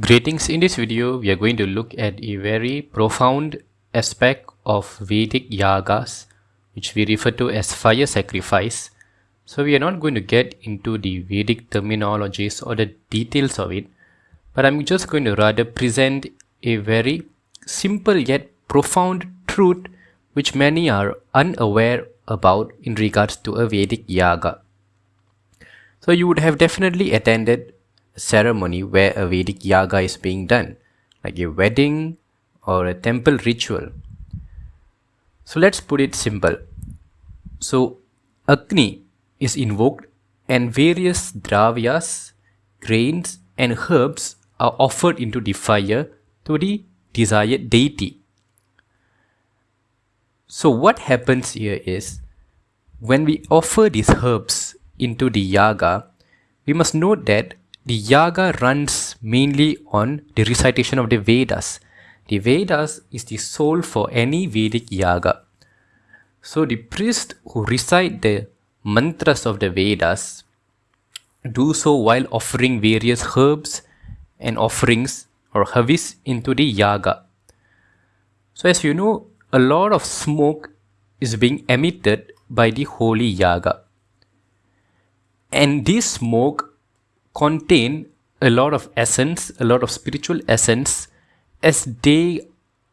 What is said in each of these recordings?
Greetings in this video we are going to look at a very profound aspect of Vedic yagas which we refer to as fire sacrifice. So we are not going to get into the Vedic terminologies or the details of it but I'm just going to rather present a very simple yet profound truth which many are unaware about in regards to a Vedic yaga. So you would have definitely attended ceremony where a Vedic yaga is being done, like a wedding or a temple ritual. So let's put it simple. So Agni is invoked and various dravyas, grains and herbs are offered into the fire to the desired deity. So what happens here is when we offer these herbs into the yaga, we must note that the yaga runs mainly on the recitation of the Vedas. The Vedas is the soul for any Vedic yaga. So the priest who recite the mantras of the Vedas do so while offering various herbs and offerings or havis into the yaga. So as you know, a lot of smoke is being emitted by the holy yaga. And this smoke contain a lot of essence, a lot of spiritual essence as they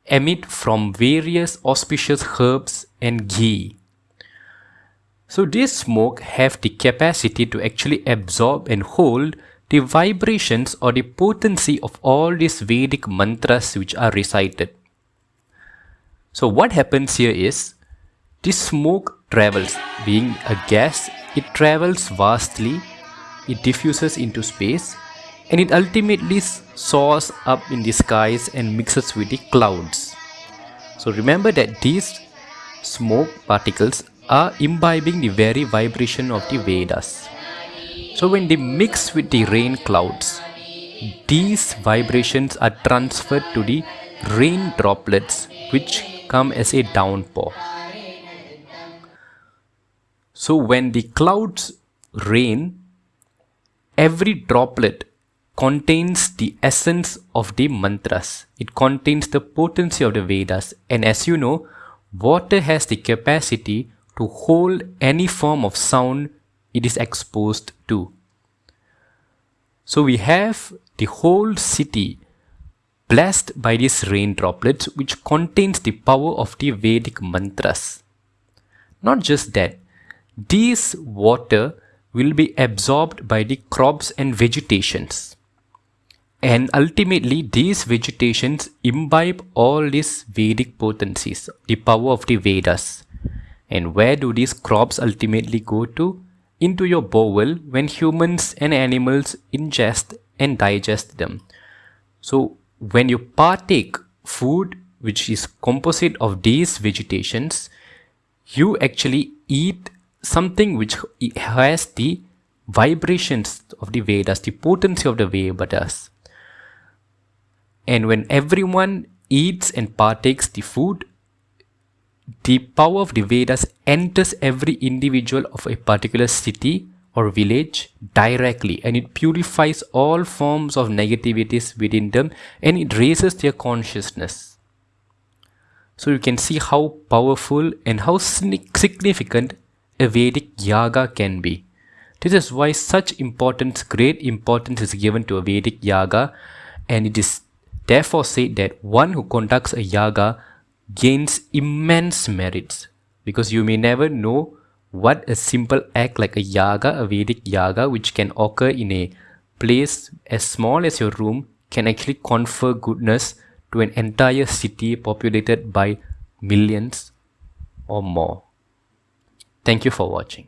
emit from various auspicious herbs and ghee. So this smoke have the capacity to actually absorb and hold the vibrations or the potency of all these Vedic mantras which are recited. So what happens here is this smoke travels being a gas it travels vastly it diffuses into space and it ultimately soars up in the skies and mixes with the clouds. So remember that these smoke particles are imbibing the very vibration of the Vedas. So when they mix with the rain clouds, these vibrations are transferred to the rain droplets which come as a downpour. So when the clouds rain, every droplet contains the essence of the mantras. It contains the potency of the Vedas. And as you know, water has the capacity to hold any form of sound it is exposed to. So we have the whole city blessed by these rain droplets which contains the power of the Vedic mantras. Not just that, this water will be absorbed by the crops and vegetations. And ultimately, these vegetations imbibe all these Vedic potencies, the power of the Vedas. And where do these crops ultimately go to? Into your bowel when humans and animals ingest and digest them. So when you partake food which is composite of these vegetations, you actually eat something which has the vibrations of the Vedas, the potency of the Vedas. And when everyone eats and partakes the food, the power of the Vedas enters every individual of a particular city or village directly and it purifies all forms of negativities within them and it raises their consciousness. So you can see how powerful and how significant a Vedic yaga can be. This is why such importance, great importance is given to a Vedic yaga and it is therefore said that one who conducts a yaga gains immense merits because you may never know what a simple act like a yaga, a Vedic yaga which can occur in a place as small as your room can actually confer goodness to an entire city populated by millions or more. Thank you for watching.